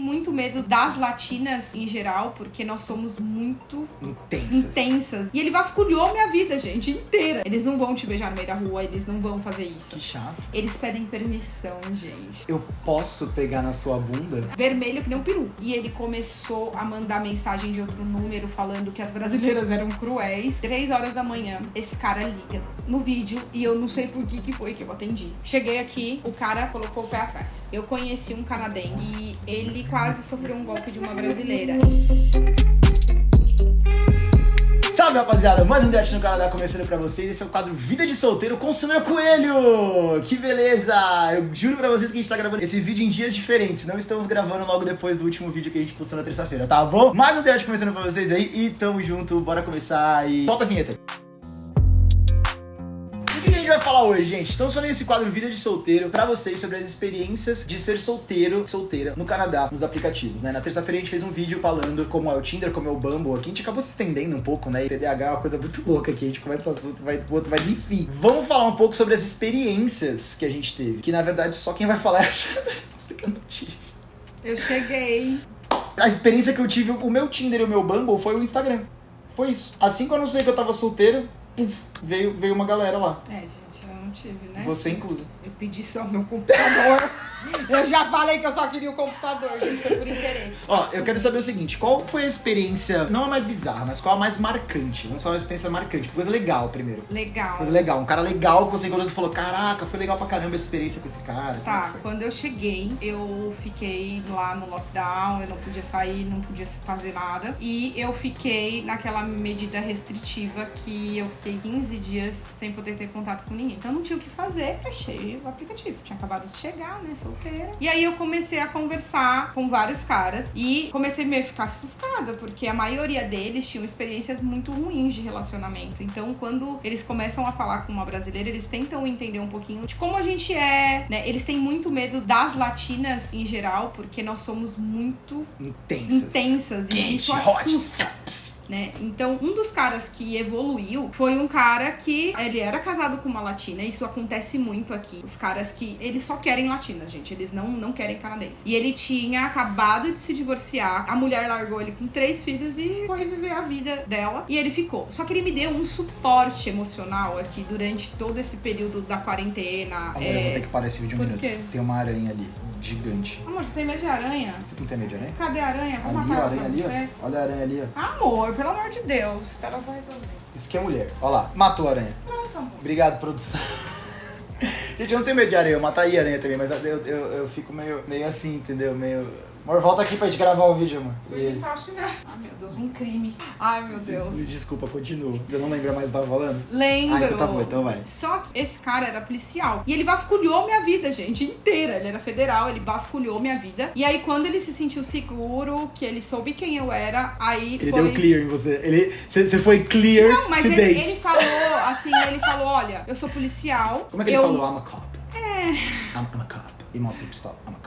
muito medo das latinas em geral, porque nós somos muito Intensas. intensas. E ele vasculhou minha vida, gente, inteira. Eles não vão te beijar no meio da rua, eles não vão fazer isso. Que chato. Eles pedem permissão, gente. Eu posso pegar na sua bunda? Vermelho que nem um peru. E ele começou a mandar mensagem de outro número falando que as brasileiras eram cruéis. Três horas da manhã, esse cara liga no vídeo e eu não sei por que que foi que eu atendi. Cheguei aqui, o cara colocou o pé atrás. Eu conheci um canadense e ele quase sofreu um golpe de uma brasileira. Salve rapaziada, mais um Date no Canadá começando pra vocês. Esse é o quadro Vida de Solteiro com Sandra Coelho. Que beleza! Eu juro pra vocês que a gente tá gravando esse vídeo em dias diferentes. Não estamos gravando logo depois do último vídeo que a gente postou na terça-feira, tá bom? Mais um Date começando pra vocês aí e tamo junto. Bora começar e solta a vinheta. Falar hoje, gente? Estamos falando nesse quadro Vida de Solteiro pra vocês sobre as experiências de ser solteiro, solteira no Canadá, nos aplicativos, né? Na terça-feira a gente fez um vídeo falando como é o Tinder, como é o Bumble aqui. A gente acabou se estendendo um pouco, né? E TDAH é uma coisa muito louca aqui. A gente começa o assunto vai pro outro, mas enfim. Vamos falar um pouco sobre as experiências que a gente teve. Que na verdade só quem vai falar é a Sandra, porque eu não tive. Eu cheguei. A experiência que eu tive, o meu Tinder e o meu Bumble foi o Instagram. Foi isso. Assim que eu anunciei que eu tava solteiro, veio, veio uma galera lá. É, gente, não tive, né? Você inclusa. Eu pedi só meu computador. eu já falei que eu só queria o computador, gente, foi por interesse. Ó, eu quero saber o seguinte, qual foi a experiência, não a mais bizarra, mas qual a mais marcante? Vamos falar uma experiência marcante, coisa legal primeiro. Legal. Coisa legal, um cara legal que você encontrou e falou, caraca, foi legal pra caramba essa experiência com esse cara. É Tá, foi? quando eu cheguei, eu fiquei lá no lockdown, eu não podia sair, não podia fazer nada. E eu fiquei naquela medida restritiva que eu fiquei 15 dias sem poder ter contato com ninguém. Então não tinha o que fazer, fechei o aplicativo. Tinha acabado de chegar, né, solteira. E aí eu comecei a conversar com vários caras e comecei meio a ficar assustada, porque a maioria deles tinham experiências muito ruins de relacionamento. Então quando eles começam a falar com uma brasileira, eles tentam entender um pouquinho de como a gente é, né? Eles têm muito medo das latinas em geral, porque nós somos muito Intensas. intensas e Quente, isso hot. Né? Então, um dos caras que evoluiu foi um cara que ele era casado com uma latina. Isso acontece muito aqui. Os caras que eles só querem latinas, gente. Eles não, não querem canadense. E ele tinha acabado de se divorciar. A mulher largou ele com três filhos e foi viver a vida dela. E ele ficou. Só que ele me deu um suporte emocional aqui durante todo esse período da quarentena. Amor, eu vou É... ter que parar esse vídeo um Por minuto. quê? Tem uma aranha ali, gigante. Amor, você tem medo de aranha? Você não tem medo de aranha? Cadê a aranha? Vou Ali, matar a ela aranha ali, você. Olha a aranha ali, ó. Amor, pelo amor de Deus. Ela vai resolver. Isso que é mulher. Olha lá, matou a aranha. Pronto, amor. Obrigado, produção. Gente, eu não tenho medo de aranha, eu mataria aranha também, mas eu, eu, eu fico meio, meio assim, entendeu? Meio. Amor, volta aqui pra gente gravar o vídeo, amor. Ele tá. Ai, meu Deus, um crime. Ai, meu Deus. Desculpa, continua. Você não lembra mais do que eu tava falando? Lembro. Ah, então tá bom, então vai. Só que esse cara era policial. E ele vasculhou minha vida, gente, inteira. Ele era federal, ele vasculhou minha vida. E aí, quando ele se sentiu seguro, que ele soube quem eu era, aí Ele foi... deu clear em você. Ele, você, foi clear Não, mas to ele, date. ele falou, assim, ele falou, olha, eu sou policial. Como é que ele eu... falou? I'm a cop. É. I'm, I'm a cop. E mostra a pistola. I'm a cop.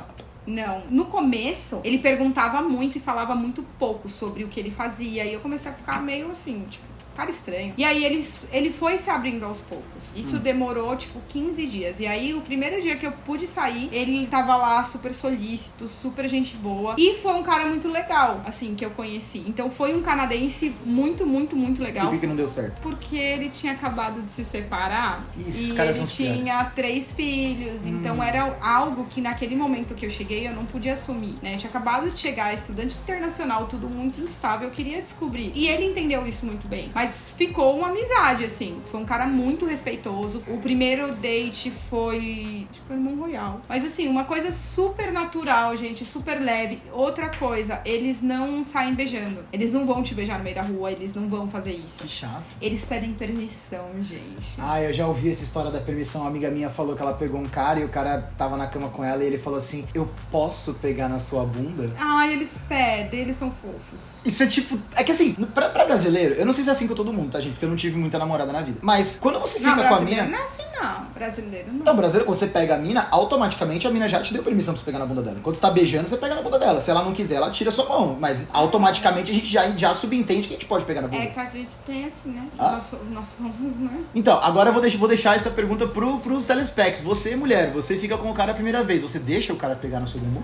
Não. No começo, ele perguntava muito e falava muito pouco sobre o que ele fazia. E eu comecei a ficar meio assim, tipo, cara estranho. E aí ele, ele foi se abrindo aos poucos. Isso demorou, tipo, 15 dias. E aí, o primeiro dia que eu pude sair, ele tava lá super solícito, super gente boa. E foi um cara muito legal, assim, que eu conheci. Então foi um canadense muito, muito, muito Por legal. que, que não deu certo? Porque ele tinha acabado de se separar esses e ele os piores. tinha três filhos. Então era algo que naquele momento que eu cheguei eu não podia assumir, né? Eu tinha acabado de chegar, estudante internacional, tudo muito instável, eu queria descobrir. E ele entendeu isso muito bem. Mas ficou uma amizade, assim. Foi um cara muito respeitoso. O primeiro date foi. Acho que foi no Royal. Mas assim, uma coisa super natural, gente, super leve. Outra coisa, eles não saem beijando. Eles não vão te beijar no meio da rua, eles não vão fazer isso. Que chato. Eles pedem permissão, gente. Ah, eu já ouvi essa história da permissão. Uma amiga minha falou que ela pegou um cara e o cara tava na cama com ela e ele falou assim: Eu posso pegar na sua bunda? Ai, eles pedem, eles são fofos. Isso é tipo. É que assim, pra, pra brasileiro, eu não sei se é assim com todo mundo, tá, gente? Porque eu não tive muita namorada na vida. Mas quando você fica não, com a mina. não é assim, não. Brasileiro não. Então, brasileiro, quando você pega a mina, automaticamente a mina já te deu permissão pra você pegar na bunda dela. Quando você tá beijando, você pega na bunda dela. Se ela não quiser, ela tira a sua mão. Mas automaticamente a gente já, já subentende que a gente pode pegar na bunda. É que a gente tem assim, né? Ah? Nós, nós somos, né? Então, agora eu vou deixar, vou deixar essa pergunta pro, pros telespecs. Você, mulher, você fica com o cara a primeira vez. Você deixa o cara pegar no seu bumbum?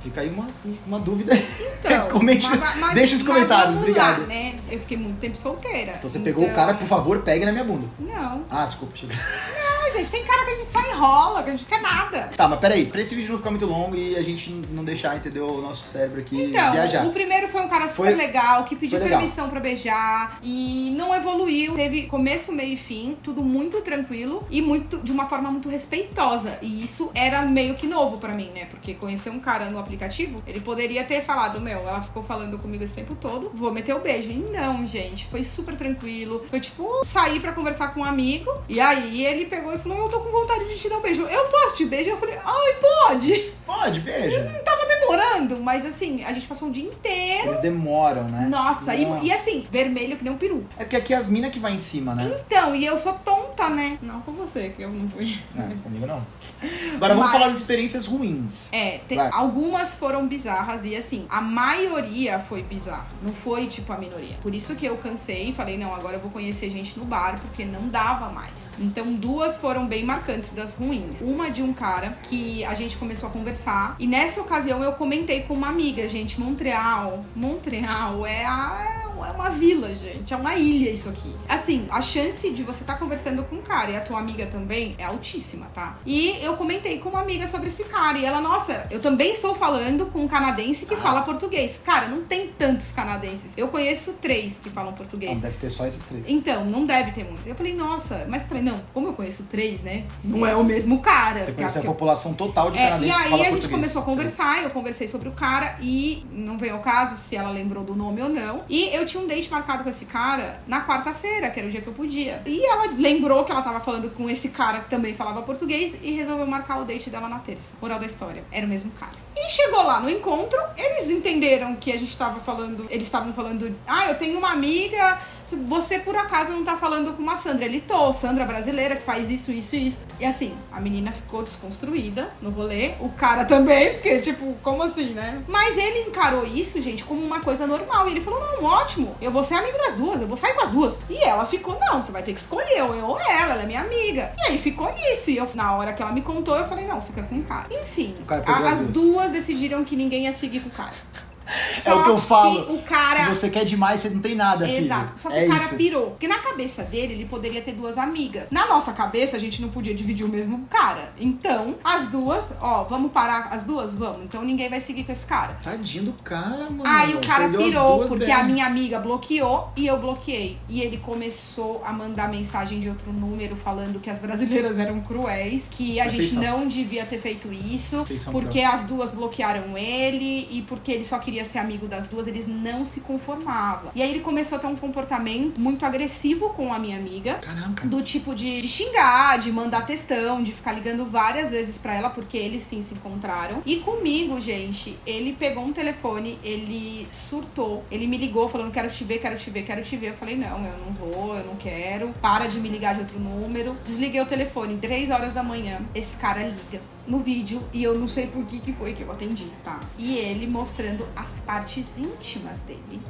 Fica aí uma, uma dúvida. Então, Comente, mas- mas- deixa os mas comentários, vamos obrigado. lá, né? Eu fiquei muito tempo solteira. Então você pegou o cara, por favor, pegue na minha bunda. Não. Ah, desculpa, chega. Não, gente, tem cara que a gente só enrola, que a gente quer nada. Tá, mas peraí, pra esse vídeo não ficar muito longo e a gente não deixar, entendeu, o nosso cérebro aqui Então, viajar. o primeiro foi um cara super Foi- legal, que pediu legal. permissão pra beijar e não evoluiu. Teve começo, meio e fim, tudo muito tranquilo e muito de uma forma muito respeitosa. E isso era meio que novo pra mim, né? Porque conhecer um cara no aplicativo, ele poderia ter falado, meu, ela ficou falando comigo esse tempo todo, vou meter o beijo. E não, gente, foi super tranquilo. Foi tipo sair pra conversar com um amigo e aí ele pegou e falou: "Eu tô com vontade de te dar um beijo. Eu posso te beijar?" Eu falei: "Ai, pode". Pode, beijo. Tava demorando, mas assim, a gente passou um dia inteiro Eles demoram, né? nossa, e- Nossa. E, assim, vermelho que nem um peru. É porque aqui é as minas que vai em cima, né? Então, e eu sou tonta, né? Não com você, que eu não fui. É, comigo não. Agora vamos Mas- falar das experiências ruins. É, tem- algumas foram bizarras e assim, a maioria foi bizarra. Não foi tipo a minoria. Por isso que eu cansei e falei, não, agora eu vou conhecer gente no bar, porque não dava mais. Então, duas foram bem marcantes das ruins. Uma de um cara que a gente começou a conversar. E nessa ocasião eu comentei com uma amiga, gente, Montreal. Montreal é a. É uma vila, gente. É uma ilha isso aqui. Assim, a chance de você estar conversando com um cara e a tua amiga também é altíssima, tá? E eu comentei com uma amiga sobre esse cara. E ela, nossa, eu também estou falando com um canadense que Ah. fala português. Cara, não tem tantos canadenses. Eu conheço três que falam Não, português. deve ter só esses três. Então, não deve ter muito. Eu falei, nossa, mas eu falei, não, como eu conheço três, né? Não é o mesmo cara. Você conhece a que eu- população total de é, canadenses e aí a gente português. começou a conversar, eu conversei sobre o cara e não veio ao caso se ela lembrou do nome ou não. E eu tinha um date marcado com esse cara na quarta-feira, que era o dia que eu podia. E ela lembrou que ela tava falando com esse cara que também falava português e resolveu marcar o date dela na terça. Moral da história, era o mesmo cara. E chegou lá no encontro, eles entenderam que a gente tava falando, eles estavam falando, ah, eu tenho uma amiga, você por acaso não tá falando com uma Sandra? Ele tô, Sandra brasileira que faz isso, isso e isso. E assim, a menina ficou desconstruída no rolê, o cara também, porque tipo, como assim, né? Mas ele encarou isso, gente, como uma coisa normal. E ele falou: não, ótimo, eu vou ser amigo das duas, eu vou sair com as duas. E ela ficou: não, você vai ter que escolher, ou eu ou ela, ela é minha amiga. E aí ficou nisso. E eu, na hora que ela me contou, eu falei: não, fica com o cara. Enfim, cara as as duas. duas decidiram que ninguém ia seguir com o cara. É o que eu falo. que o cara. Se você quer demais, você não tem nada, filho. Exato. Só que é o cara isso. pirou. Porque na cabeça dele, ele poderia ter duas amigas. Na nossa cabeça, a gente não podia dividir o mesmo cara. Então, as duas, ó, vamos parar as duas? Vamos. Então ninguém vai seguir com esse cara. Tadinho do cara, mano. Aí o cara Perdeu pirou, porque bem. a minha amiga bloqueou e eu bloqueei. E ele começou a mandar mensagem de outro número falando que as brasileiras eram cruéis, que a vocês gente são. não devia ter feito isso, porque as duas bloquearam ele e porque ele só queria ser amigo das duas, eles não se conformavam. E aí ele começou a ter um comportamento muito agressivo com a minha amiga. Caraca. Do tipo de, de xingar, de mandar textão, de ficar ligando várias vezes pra ela, porque eles sim se encontraram. E comigo, gente, ele pegou um telefone, ele surtou, ele me ligou falando: quero te ver, quero te ver, quero te ver. Eu falei: não, eu não vou, eu não quero. Para de me ligar de outro número. Desliguei o telefone, 3 horas da manhã. Esse cara liga no vídeo e eu não sei por que, que foi que eu atendi, tá? E ele mostrando as partes íntimas dele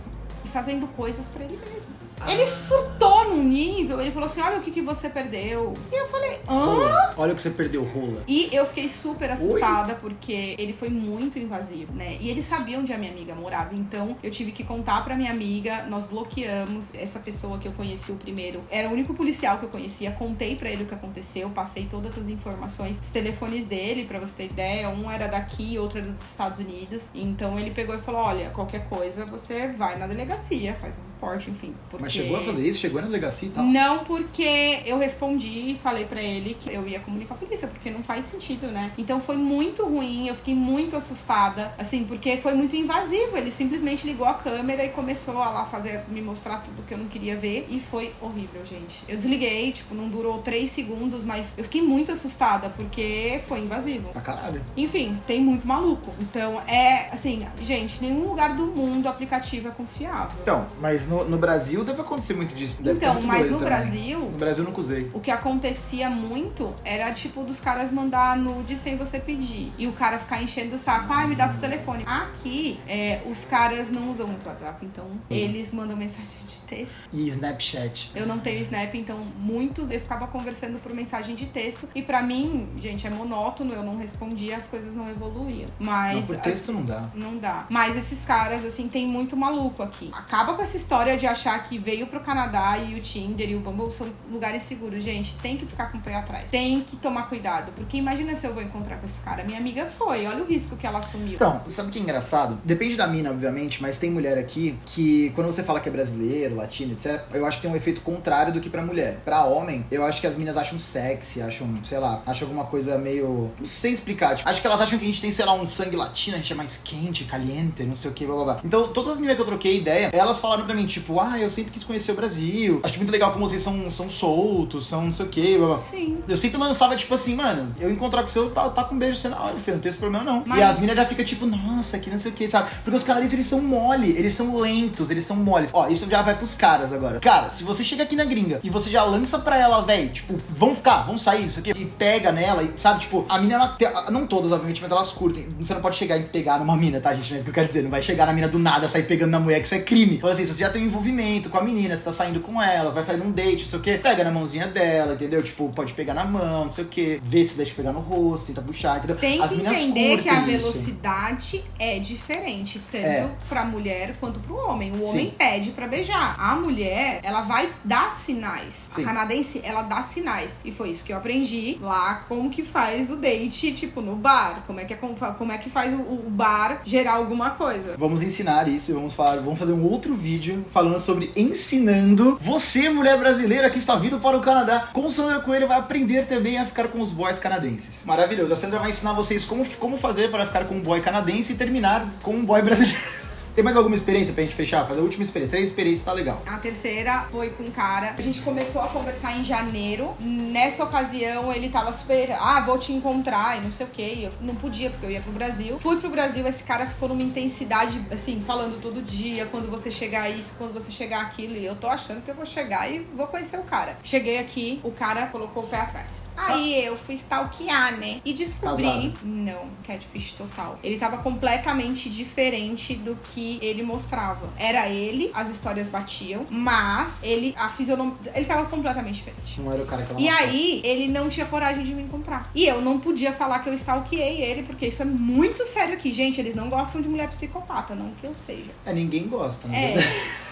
e fazendo coisas pra ele mesmo. Ele surtou num nível, ele falou assim: Olha o que, que você perdeu. E eu falei: Hã? Olha o que você perdeu, rola. E eu fiquei super assustada porque ele foi muito invasivo, né? E ele sabia onde a minha amiga morava, então eu tive que contar pra minha amiga, nós bloqueamos essa pessoa que eu conheci o primeiro. Era o único policial que eu conhecia, contei pra ele o que aconteceu, passei todas as informações, os telefones dele, pra você ter ideia, um era daqui, outro era dos Estados Unidos. Então ele pegou e falou: "Olha, qualquer coisa você vai na delegacia, faz um reporte, enfim". Mas porque- chegou a fazer isso? Chegou na delegacia e tal? não, porque eu respondi e falei pra ele que eu ia comunicar a polícia, porque não faz sentido, né? Então foi muito ruim, eu fiquei muito assustada, assim, porque foi muito invasivo. Ele simplesmente ligou a câmera e começou a lá fazer, me mostrar tudo que eu não queria ver. E foi horrível, gente. Eu desliguei, tipo, não durou três segundos, mas eu fiquei muito assustada, porque foi invasivo. Pra caralho. Enfim, tem muito maluco. Então, é assim, gente, nenhum lugar do mundo o aplicativo é confiável. Então, mas no, no Brasil deve acontecer muito disso. Deve então, muito mas no também. Brasil, No Brasil eu nunca usei. o que acontecia muito era tipo dos caras mandar nude sem você pedir. E o cara ficar enchendo o saco, ai, me dá seu telefone. Aqui, é, os caras não usam muito WhatsApp, então eles mandam mensagem de texto. E Snapchat. Eu não tenho Snap, então muitos eu ficava conversando por mensagem de texto. E pra mim, gente, é monótono, eu não respondia, as coisas não evoluíam. Mas. não, por texto não dá. Não dá. Mas esses caras, assim, tem muito maluco aqui. Acaba com essa história de achar que veio pro Canadá e o Tinder e o Bumble são lugares seguros. Gente, tem que ficar com o pé atrás. Tem que tomar cuidado. Porque imagina se eu vou encontrar com esse cara. Minha amiga foi. Olha o risco que ela assumiu. Então, sabe o que é engraçado? Depende da mina, obviamente, mas tem mulher aqui que, quando você fala que é brasileiro, latino, etc., eu acho que tem um efeito contrário do que pra mulher. Pra homem, eu acho que as minas acham sexy, acham, sei lá, acham alguma coisa meio. Não sei explicar. Tipo, acho que elas acham que a gente tem, sei lá, um sangue latino, a gente é mais quente, caliente, não sei o que, blá blá blá. Então, todas as meninas que eu troquei ideia, elas falaram pra mim, tipo, ah, eu sempre quis conhecer o Brasil. Acho muito legal como vocês são, são soltos, são não sei o que, blá blá. Sim. Eu sempre lançava, tipo assim, mano, eu encontrar com você, eu tá, tá com um beijo você na hora, filho, não tem esse problema não. Mas- E as minas já ficam tipo, nossa, que não sei o que, sabe? Porque os canadenses, eles são mole, eles são lentos, eles são moles. Ó, isso já vai pros caras agora. Cara, se você chega aqui na gringa e você já lança pra ela, velho, tipo, vamos ficar, vamos sair, não sei o que, e pega nela, e sabe, tipo, a mina, ela, tem- não todas, obviamente, mas elas curtem. Você não pode chegar e pegar numa mina, tá, gente? Não é isso que eu quero dizer. Não vai chegar na mina do nada, sair pegando na mulher, que isso é crime. Fala assim, você já tem um envolvimento com a menina, você tá saindo com ela, vai fazer um date, não sei o que, pega na mãozinha dela, entendeu? Tipo, pode pegar na mão, não sei o que, vê se deixa pegar no rosto, tenta puxar, entendeu? Tem As que entender que a isso. velocidade é diferente, tanto É. pra mulher quanto pro homem. O Sim. homem pede pra beijar. A mulher, ela vai dar sinais. Sim. A canadense, ela dá sinais. E foi isso que eu aprendi lá, como que faz o date, tipo, no bar. Como é que, é, como é que faz o, o bar gerar alguma coisa. Vamos ensinar isso e vamos falar, vamos fazer um outro vídeo falando sobre ensinando você, mulher brasileira que está vindo para o Canadá. Com Sandra Coelho vai aprender também a ficar com os boys canadenses. Maravilhoso. A Sandra vai ensinar vocês como, como fazer para ficar com um boy canadense e terminar com um boy brasileiro. Tem mais alguma experiência pra gente fechar? Fazer a última experiência. Três experiências tá legal. A terceira foi com um cara. A gente começou a conversar em janeiro. Nessa ocasião, ele tava super. Ah, vou te encontrar e não sei o que. Eu não podia, porque eu ia pro Brasil. Fui pro Brasil, esse cara ficou numa intensidade, assim, falando todo dia. Quando você chegar isso, quando você chegar aquilo. E eu tô achando que eu vou chegar e vou conhecer o cara. Cheguei aqui, o cara colocou o pé atrás. Aí eu fui stalkear, né? E descobri. Casado. Não, catfish total. Ele tava completamente diferente do que ele mostrava. Era ele, as histórias batiam, mas ele, a fisionomia, ele tava completamente diferente. Não era o cara que ela E aí, ele não tinha coragem de me encontrar. E eu não podia falar que eu stalkeei ele, porque isso é muito sério aqui. Gente, eles não gostam de mulher psicopata, não que eu seja. É, ninguém gosta, né? É.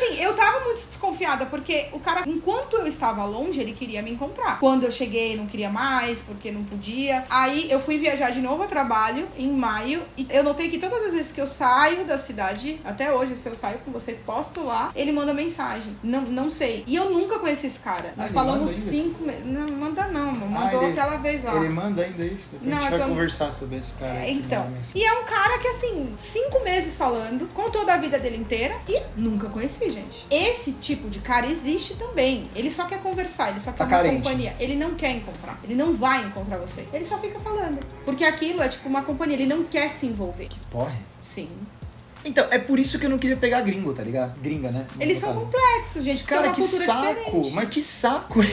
Assim, eu tava muito desconfiada, porque o cara, enquanto eu estava longe, ele queria me encontrar. Quando eu cheguei, não queria mais, porque não podia. Aí eu fui viajar de novo a trabalho em maio. E eu notei que todas as vezes que eu saio da cidade, até hoje, se eu saio com você, posto lá, ele manda mensagem. Não, não sei. E eu nunca conheci esse cara. Ah, Nós ele falamos cinco meses. Não, manda não, Ah, mandou ele- aquela vez lá. Ele manda ainda isso? Depois Não, a gente vai eu- conversar sobre esse cara. É, então. E é um cara que, assim, cinco meses falando, contou da vida dele inteira e nunca conheci, gente. Esse tipo de cara existe também. Ele só quer conversar, ele só quer Tá uma carente. companhia. Ele não quer encontrar. Ele não vai encontrar você. Ele só fica falando. Porque aquilo é tipo uma companhia. Ele não quer se envolver. Porra. Sim. Então, é por isso que eu não queria pegar gringo, tá ligado? Gringa, né? Eles são complexos, gente. É Cara, uma que saco! diferente. Mas que saco!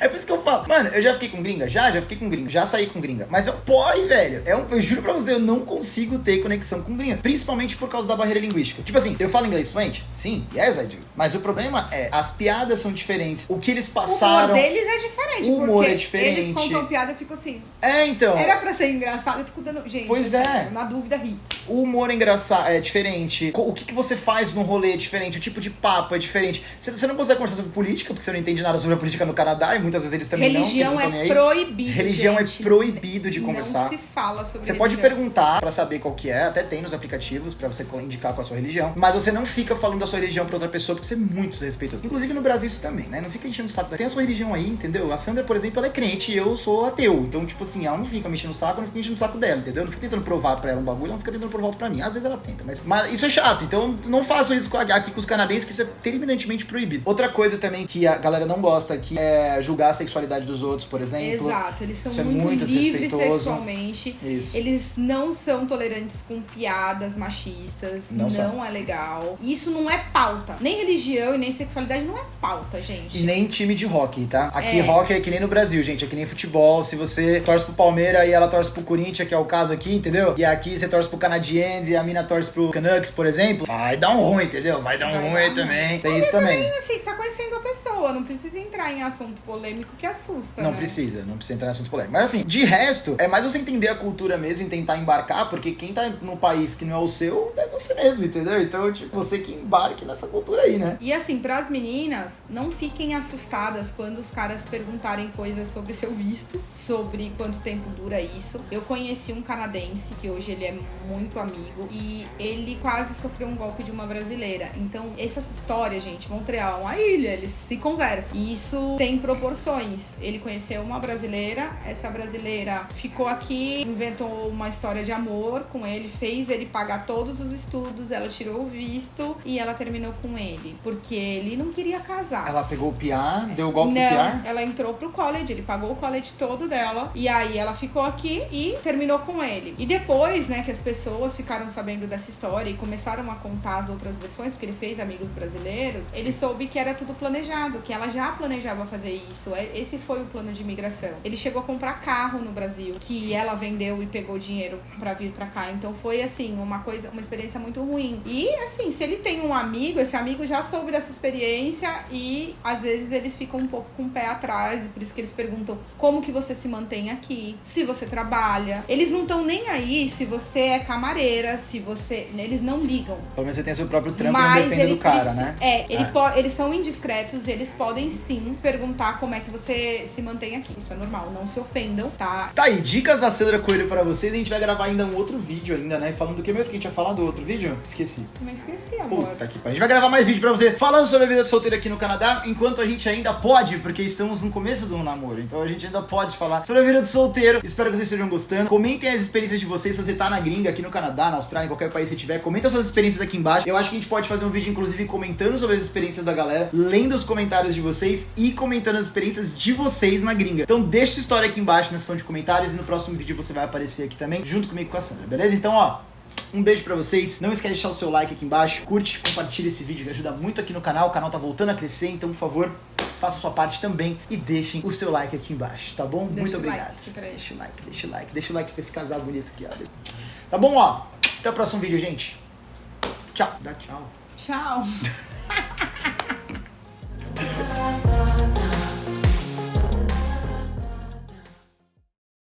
É por isso que eu falo. Mano, eu já fiquei com gringa? Já, já fiquei com gringa. Já saí com gringa. Mas eu, porra, velho. É um, eu juro pra você, eu não consigo ter conexão com gringa. Principalmente por causa da barreira linguística. Tipo assim, eu falo inglês fluente? Sim, yes, I do. Mas o problema é, as piadas são diferentes. O que eles O passaram. humor deles é diferente. O humor é diferente. Eles contam piada e ficam assim. É, então. Era pra ser engraçado. Eu fico dando. Gente, Pois é. na dúvida, ri. O humor é engraçado, é diferente. O que, que você faz no rolê é diferente. O tipo de papo é diferente. Você, você não consegue conversar sobre política, porque você não entende nada sobre a política no Canadá, e muitas vezes eles também Religião não. é nem aí. proibido. Religião gente. é proibido de conversar. Não se fala sobre Você pode religião. perguntar pra saber qual que é, até tem nos aplicativos pra você indicar qual a sua religião, mas você não fica falando da sua religião pra outra pessoa porque você é muito desrespeitoso. Inclusive no Brasil isso também, né? Não fica enchendo o saco. Tem a sua religião aí, entendeu? A Sandra, por exemplo, ela é crente e eu sou ateu. Então, tipo assim, ela não fica me enchendo o saco, eu não fico enchendo o saco dela, entendeu? Eu não fico tentando provar pra ela um bagulho, ela não fica tentando provar outro pra mim. Às vezes ela tenta. Mas, mas isso é chato, então não façam isso aqui com os canadenses, que isso é terminantemente proibido. Outra coisa também que a galera não gosta aqui é julgar a sexualidade dos outros, por exemplo. Exato, eles são Isso é muito, muito livres sexualmente. Isso. Eles não são tolerantes com piadas machistas, Não não, é legal. Isso não é pauta. Nem religião e nem sexualidade não é pauta, gente. E nem time de hockey, tá? Aqui É. hockey é que nem no Brasil, gente. É que nem futebol. Se você torce pro Palmeiras e ela torce pro Corinthians, que é o caso aqui, entendeu? E aqui você torce pro Canadiense e a mina torce pro Canucks, por exemplo. Vai dar um ruim, entendeu? Vai dar um Vai ruim dar também. Tem isso também. Assim, tá conhecendo pessoa, não precisa entrar em assunto polêmico que assusta, Não né? precisa, não precisa entrar em assunto polêmico. Mas assim, de resto, é mais você entender a cultura mesmo e tentar embarcar, porque quem tá no país que não é o seu é você mesmo, entendeu? Então, tipo, você que embarque nessa cultura aí, né? E assim, pras meninas, não fiquem assustadas quando os caras perguntarem coisas sobre seu visto, sobre quanto tempo dura isso. Eu conheci um canadense, que hoje ele é muito amigo, e ele quase sofreu um golpe de uma brasileira. Então, essas histórias, gente, Montreal é uma ilha, eles se conversam. E isso tem proporções. Ele conheceu uma brasileira, essa brasileira ficou aqui, inventou uma história de amor com ele, fez ele pagar todos os estudos, ela tirou o visto e ela terminou com ele. Porque ele não queria casar. Ela pegou o piar, deu o golpe não, piar. ela entrou pro college, ele pagou o college todo dela. E aí ela ficou aqui e terminou com ele. E depois, né, que as pessoas ficaram sabendo dessa história e começaram a contar as outras versões, porque ele fez amigos brasileiros, ele soube que era tudo planejado, que ela já planejava fazer isso. É- Esse foi o plano de imigração. Ele chegou a comprar carro no Brasil, que ela vendeu e pegou dinheiro pra vir pra cá. Então foi assim, uma coisa, uma experiência muito ruim. E assim, se ele tem um amigo, esse amigo já soube dessa experiência e às vezes eles ficam um pouco com o pé atrás, e por isso que eles perguntam como que você se mantém aqui, se você trabalha. Eles não estão nem aí se você é camareira, se você, eles não ligam. Pelo menos você tem seu próprio trampo e não Mas depende do cara, né? É, ele É. eles são indiscretos, eles podem sim perguntar como é que você se mantém aqui. Isso é normal, não se ofendam, tá? Tá aí, dicas da Sandra Coelho pra vocês. A gente vai gravar ainda um outro vídeo ainda, né? Falando do que mesmo que a gente ia falar do outro vídeo? Esqueci. Também esqueci, amor. Puta que pariu. A gente vai gravar mais vídeo pra você falando sobre a vida de solteiro aqui no Canadá, enquanto a gente ainda pode, porque estamos no começo do namoro. Então a gente ainda pode falar sobre a vida de solteiro. Espero que vocês estejam gostando. Comentem as experiências de vocês se você tá na gringa, aqui no Canadá, na Austrália, em qualquer país que você tiver. Comenta suas experiências aqui embaixo. Eu acho que a gente pode fazer um vídeo, inclusive, comentando sobre as experiências da galera, lendo os comentários de vocês e comentando as experiências de vocês na gringa. Então deixa sua história aqui embaixo na seção de comentários e no próximo vídeo você vai aparecer aqui também, junto comigo com a Sandra, beleza? Então, ó. Um beijo pra vocês. Não esquece de deixar o seu like aqui embaixo. Curte, compartilha esse vídeo que ajuda muito aqui no canal. O canal tá voltando a crescer, então, por favor, faça a sua parte também e deixem o seu like aqui embaixo, tá bom? Deixa muito like obrigado. ele. deixa o like, deixa o like, deixa o like pra esse casal bonito aqui, ó. Tá bom, ó. Até o próximo vídeo, gente. Tchau. Dá tchau. Tchau. Música